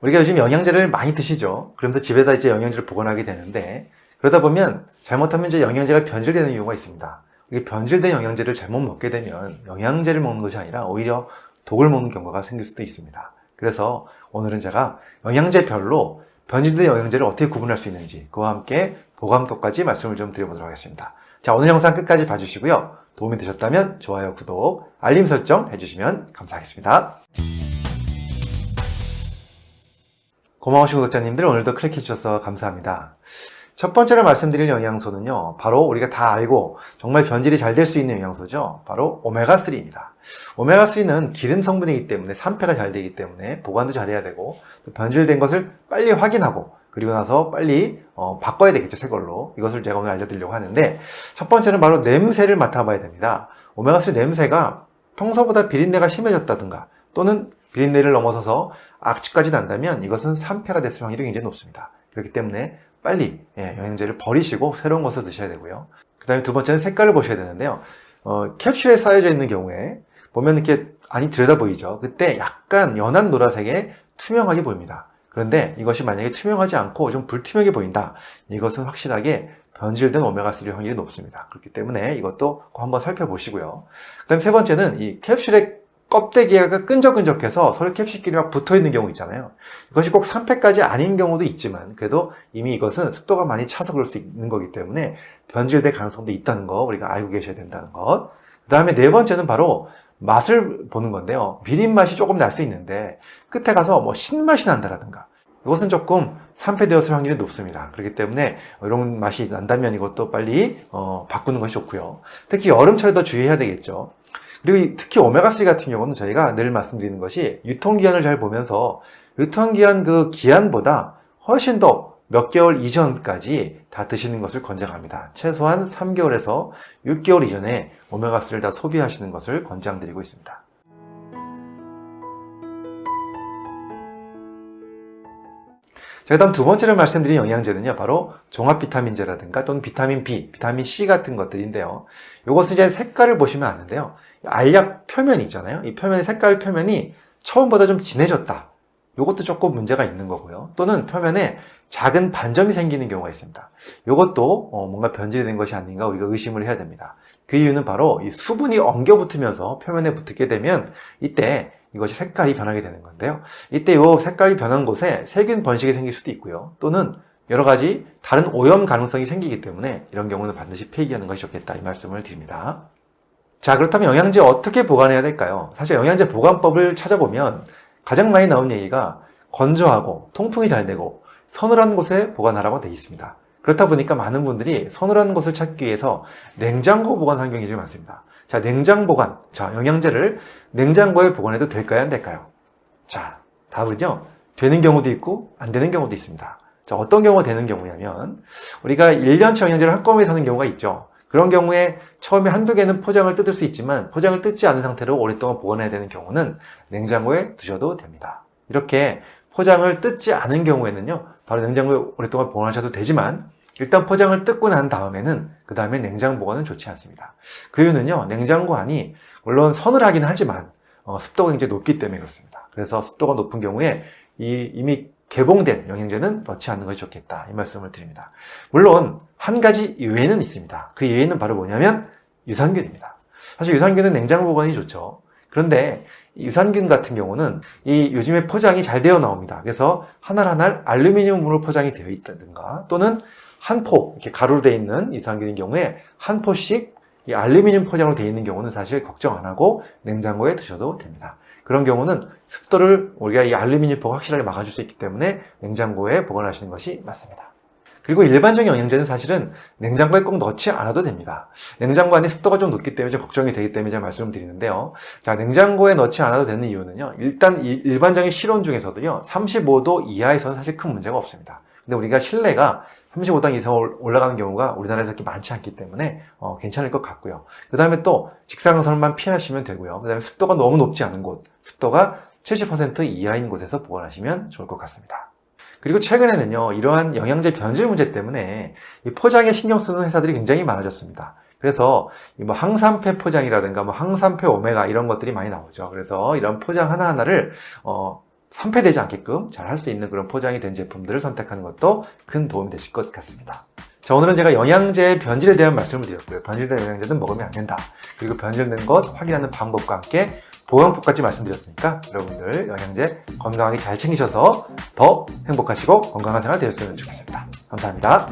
우리가 요즘 영양제를 많이 드시죠. 그러면서 집에다 이제 영양제를 보관하게 되는데 그러다 보면 잘못하면 이제 영양제가 변질되는 경우가 있습니다. 이게 변질된 영양제를 잘못 먹게 되면 영양제를 먹는 것이 아니라 오히려 독을 먹는 경우가 생길 수도 있습니다. 그래서 오늘은 제가 영양제별로 변질된 영양제를 어떻게 구분할 수 있는지 그와 함께 보관법까지 말씀을 좀 드려보도록 하겠습니다. 자 오늘 영상 끝까지 봐주시고요. 도움이 되셨다면 좋아요, 구독, 알림 설정 해주시면 감사하겠습니다. 고마우신 구독자님들 오늘도 클릭해 주셔서 감사합니다. 첫 번째로 말씀드릴 영양소는요 바로 우리가 다 알고 정말 변질이 잘 될 수 있는 영양소죠. 바로 오메가3입니다. 오메가3는 기름 성분이기 때문에 산패가 잘 되기 때문에 보관도 잘해야 되고 또 변질된 것을 빨리 확인하고 그리고 나서 빨리 어, 바꿔야 되겠죠 새 걸로. 이것을 제가 오늘 알려드리려고 하는데 첫 번째는 바로 냄새를 맡아봐야 됩니다. 오메가3 냄새가 평소보다 비린내가 심해졌다든가 또는 비린내를 넘어서서 악취까지 난다면 이것은 산패가 됐을 확률이 굉장히 높습니다 그렇기 때문에 빨리 예, 영양제를 버리시고 새로운 것을 드셔야 되고요. 그 다음에 두 번째는 색깔을 보셔야 되는데요. 어, 캡슐에 쌓여져 있는 경우에 보면 이렇게 안이 들여다 보이죠. 그때 약간 연한 노란색에 투명하게 보입니다. 그런데 이것이 만약에 투명하지 않고 좀 불투명해 보인다. 이것은 확실하게 변질된 오메가3 확률이 높습니다. 그렇기 때문에 이것도 한번 살펴보시고요. 그 다음 세 번째는 이 캡슐의 껍데기가 끈적끈적해서 서로 캡슐끼리 막 붙어있는 경우 있잖아요. 이것이 꼭 3패까지 아닌 경우도 있지만 그래도 이미 이것은 습도가 많이 차서 그럴 수 있는 거기 때문에 변질될 가능성도 있다는 거 우리가 알고 계셔야 된다는 것. 그 다음에 네 번째는 바로 맛을 보는 건데요. 비린 맛이 조금 날 수 있는데 끝에 가서 뭐 신맛이 난다라든가 이것은 조금 산패되었을 확률이 높습니다. 그렇기 때문에 이런 맛이 난다면 이것도 빨리 어, 바꾸는 것이 좋고요. 특히 여름철에 더 주의해야 되겠죠. 그리고 특히 오메가3 같은 경우는 저희가 늘 말씀드리는 것이 유통기한을 잘 보면서 유통기한 그 기한보다 훨씬 더 몇 개월 이전까지 다 드시는 것을 권장합니다. 최소한 3개월에서 6개월 이전에 오메가3를 다 소비하시는 것을 권장드리고 있습니다. 자, 그 다음 두 번째로 말씀드린 영양제는요, 바로 종합 비타민제라든가 또는 비타민 B, 비타민 C 같은 것들인데요. 이것은 이제 색깔을 보시면 아는데요. 알약 표면이 있잖아요. 이 표면의 색깔 표면이 처음보다 좀 진해졌다. 이것도 조금 문제가 있는 거고요. 또는 표면에 작은 반점이 생기는 경우가 있습니다. 이것도 어, 뭔가 변질이 된 것이 아닌가 우리가 의심을 해야 됩니다. 그 이유는 바로 이 수분이 엉겨 붙으면서 표면에 붙게 되면 이때 이것이 색깔이 변하게 되는 건데요. 이때 이 색깔이 변한 곳에 세균 번식이 생길 수도 있고요. 또는 여러 가지 다른 오염 가능성이 생기기 때문에 이런 경우는 반드시 폐기하는 것이 좋겠다 이 말씀을 드립니다. 자 그렇다면 영양제 어떻게 보관해야 될까요? 사실 영양제 보관법을 찾아보면 가장 많이 나온 얘기가 건조하고 통풍이 잘 되고 서늘한 곳에 보관하라고 되어 있습니다. 그렇다 보니까 많은 분들이 서늘한 곳을 찾기 위해서 냉장고 보관 환경이 좀 많습니다. 자 냉장 보관, 자 영양제를 냉장고에 보관해도 될까요? 안 될까요? 자 답은요 되는 경우도 있고 안 되는 경우도 있습니다. 자 어떤 경우가 되는 경우냐면 우리가 1년치 영양제를 한꺼번에 사는 경우가 있죠. 그런 경우에 처음에 한두 개는 포장을 뜯을 수 있지만 포장을 뜯지 않은 상태로 오랫동안 보관해야 되는 경우는 냉장고에 두셔도 됩니다. 이렇게 포장을 뜯지 않은 경우에는요 바로 냉장고에 오랫동안 보관하셔도 되지만 일단 포장을 뜯고 난 다음에는 그 다음에 냉장 보관은 좋지 않습니다. 그 이유는요 냉장고 안이 물론 서늘하긴 하지만 어, 습도가 굉장히 높기 때문에 그렇습니다. 그래서 습도가 높은 경우에 이, 이미 개봉된 영양제는 넣지 않는 것이 좋겠다 이 말씀을 드립니다. 물론 한 가지 예외는 있습니다. 그 예외는 바로 뭐냐면 유산균입니다. 사실 유산균은 냉장 보관이 좋죠. 그런데 유산균 같은 경우는 이 요즘에 포장이 잘 되어 나옵니다. 그래서 하나 하나 알루미늄으로 포장이 되어 있다든가 또는 한 포 이렇게 가루로 되어 있는 유산균인 경우에 한 포씩 이 알루미늄 포장으로 되어 있는 경우는 사실 걱정 안 하고 냉장고에 두셔도 됩니다. 그런 경우는 습도를 우리가 이 알루미늄 포가 확실하게 막아줄 수 있기 때문에 냉장고에 보관하시는 것이 맞습니다. 그리고 일반적인 영양제는 사실은 냉장고에 꼭 넣지 않아도 됩니다. 냉장고 안에 습도가 좀 높기 때문에 좀 걱정이 되기 때문에 제가 말씀을 드리는데요. 자, 냉장고에 넣지 않아도 되는 이유는요. 일단 일반적인 실온 중에서도요. 35도 이하에서는 사실 큰 문제가 없습니다. 근데 우리가 실내가 35도 이상 올라가는 경우가 우리나라에서 그렇게 많지 않기 때문에 어, 괜찮을 것 같고요. 그 다음에 또 직사광선만 피하시면 되고요. 그 다음에 습도가 너무 높지 않은 곳, 습도가 70% 이하인 곳에서 보관하시면 좋을 것 같습니다. 그리고 최근에는요, 이러한 영양제 변질 문제 때문에 포장에 신경 쓰는 회사들이 굉장히 많아졌습니다. 그래서 뭐 항산패 포장이라든가 뭐 항산패 오메가 이런 것들이 많이 나오죠. 그래서 이런 포장 하나하나를 어, 선폐되지 않게끔 잘 할 수 있는 그런 포장이 된 제품들을 선택하는 것도 큰 도움이 되실 것 같습니다. 자, 오늘은 제가 영양제의 변질에 대한 말씀을 드렸고요. 변질된 영양제는 먹으면 안 된다. 그리고 변질된 것 확인하는 방법과 함께 보형법까지 말씀드렸으니까 여러분들 영양제 건강하게 잘 챙기셔서 더 행복하시고 건강한 생활 되셨으면 좋겠습니다. 감사합니다.